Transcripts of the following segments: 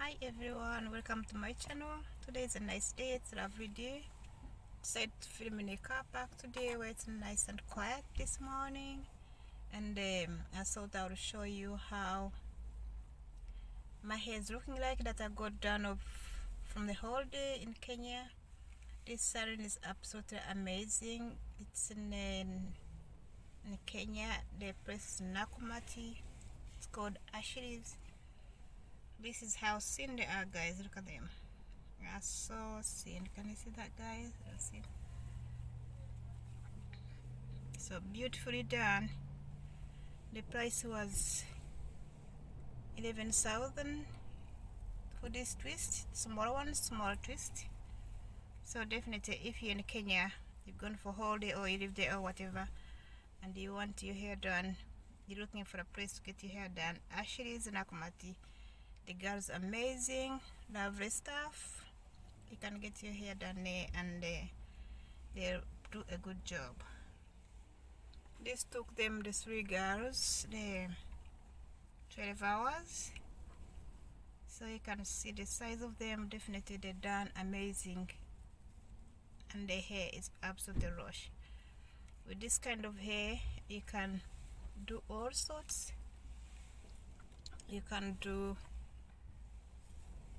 hi everyone welcome to my channel. Today is a nice day it's a lovely day. Decided to film in a car park today where it's nice and quiet this morning. And um, I thought I would show you how my hair is looking like that I got done of from the whole day in Kenya. This salon is absolutely amazing. It's in, in, in Kenya. The place is Nakumati. It's called Ashley's this is how thin they are guys. Look at them. They are so thin can you see that guys? So beautifully done. The price was 11,000 for this twist. Small one small twist. So definitely if you're in Kenya you've gone for holiday or you live there or whatever and you want your hair done you're looking for a place to get your hair done Ashley's Nakumati the girl's amazing. Lovely stuff. You can get your hair done there and uh, they do a good job. This took them the three girls the 12 hours. So you can see the size of them. Definitely they done amazing. And the hair is absolutely rush with this kind of hair you can do all sorts. You can do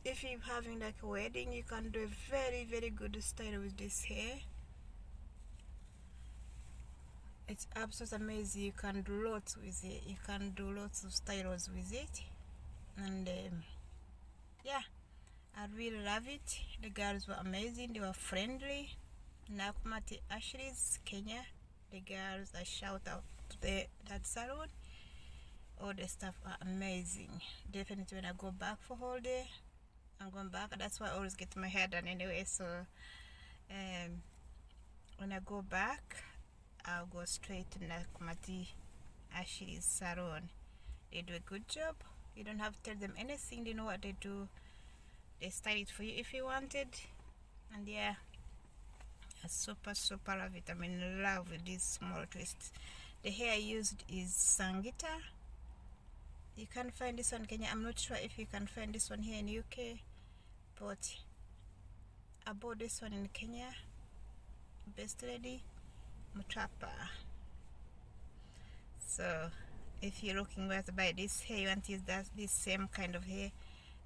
if you're having like a wedding you can do a very very good style with this hair. It's absolutely amazing. You can do lots with it. You can do lots of styles with it. And um, yeah I really love it. The girls were amazing. They were friendly. Nakumati Ashley's Kenya. The girls I shout out to the that salon. All the stuff are amazing. Definitely when I go back for holiday I'm going back that's why I always get my hair done anyway so um, when I go back I'll go straight to Nakumati Ashley's salon they do a good job. You don't have to tell them anything. They know what they do. They style it for you if you wanted and yeah I super super love it. I'm in love with these small twists. The hair used is Sangita. You can find this one Kenya. I'm not sure if you can find this one here in UK but I bought this one in Kenya. Best lady Mutapa so if you're looking where to buy this hair you want use that this same kind of hair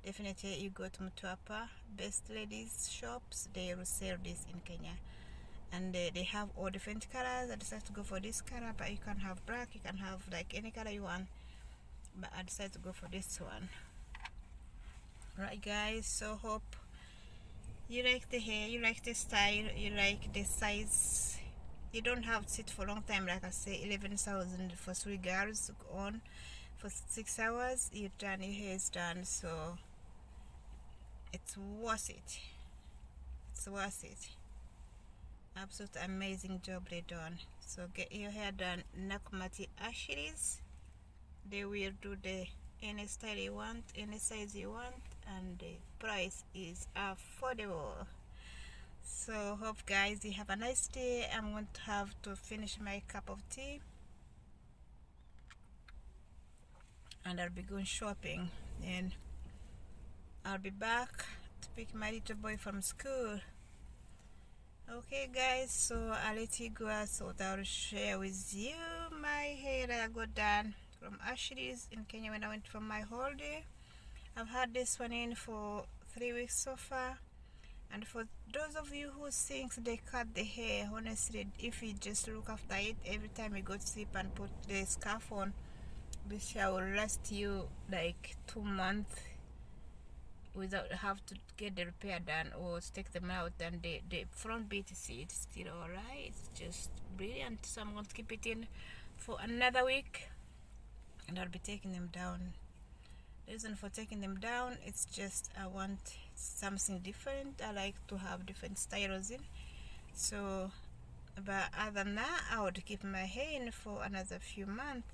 definitely you go to Mutapa best ladies shops they will sell this in Kenya. And they, they have all different colors. I decided to go for this color but you can have black you can have like any color you want. But I decided to go for this one right guys so hope you like the hair you like the style you like the size. You don't have to sit for a long time like I say 11,000 for three girls on for six hours you're done your hair is done so it's worth it. It's worth it. Absolute amazing job they done. So get your hair done Nakumati Ashley's they will do the any style you want any size you want and the price is affordable. So hope guys you have a nice day. I'm going to have to finish my cup of tea. And i'll be going shopping. And i'll be back to pick my little boy from school. Okay guys so i'll let you go thought i'll share with you my hair that i got done from Ashley's in Kenya when I went for my holiday. I've had this one in for three weeks so far. And for those of you who think they cut the hair, honestly, if you just look after it every time you go to sleep and put the scarf on, this hair will last you like two months without have to get the repair done or take them out. And the, the front bit is still alright. It's just brilliant. So I'm going to keep it in for another week and I'll be taking them down reason for taking them down. It's just I want something different. I like to have different styles in. So but other than that I would keep my hair in for another few months.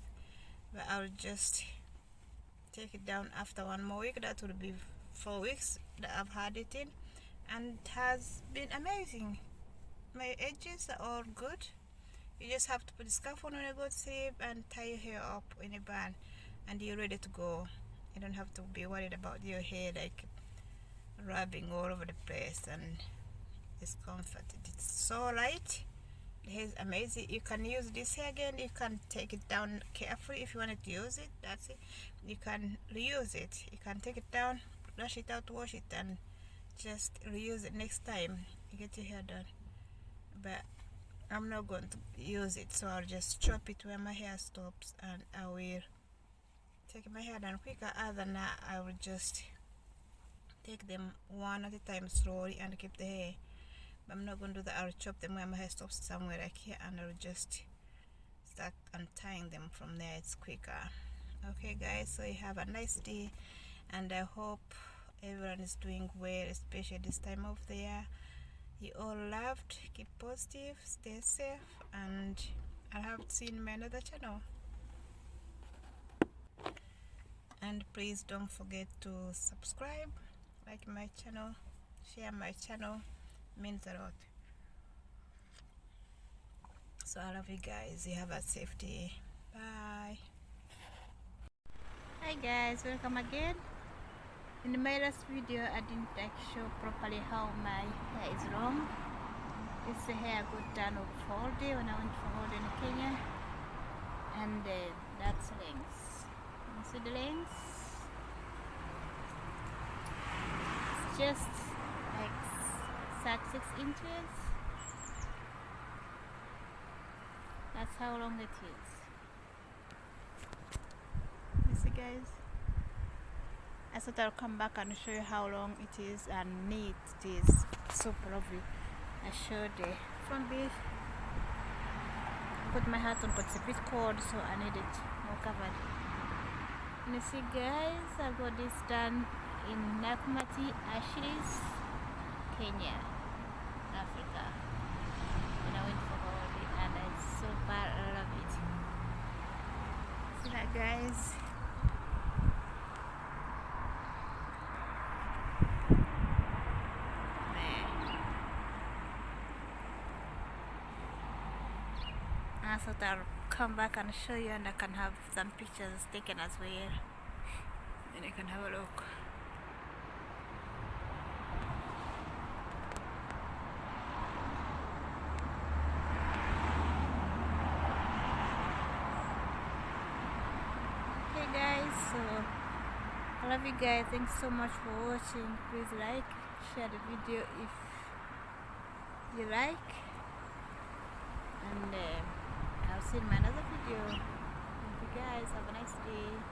But I'll just take it down after one more week. That would be four weeks that I've had it in. And it has been amazing. My edges are all good. You just have to put the scarf on when you go to sleep and tie your hair up in a band and you're ready to go you don't have to be worried about your hair like rubbing all over the place and it's comforted it's so light. It's amazing. You can use this here again. You can take it down carefully if you wanted to use it. That's it. You can reuse it. You can take it down brush it out wash it and just reuse it next time you get your hair done. But I'm not going to use it so I'll just chop it where my hair stops and I will take my hair done quicker other than that I will just take them one at a time slowly and keep the hair but I'm not going to do that. I'll chop them where my hair stops somewhere like here and I'll just start untying them from there. It's quicker. Okay guys so you have a nice day and I hope everyone is doing well especially this time of the year. You all loved. Keep positive. Stay safe. And i have seen my another channel please don't forget to subscribe like my channel share my channel means a lot. So i love you guys. You have a safe day. Bye. Hi guys welcome again. In my last video I didn't like show properly how my hair is long. This hair got done of holiday when I went for holiday in Kenya. And uh, that's length you see the length it's just like 36 inches. That's how long it is. You see guys I thought I'll come back and show you how long it is and neat it is super lovely I showed the front bit put my hat on but it's a bit cold so I need it more covered. And you see guys I got this done in Nakumati Ashley's Kenya Africa. When I went for holiday and I super love it. See that guys? I thought I'll come back and show you and I can have some pictures taken as well. And you can have a look okay guys so I love you guys thanks so much for watching please like share the video if you like and uh, I'll see you in my another video. Thank you guys. Have a nice day.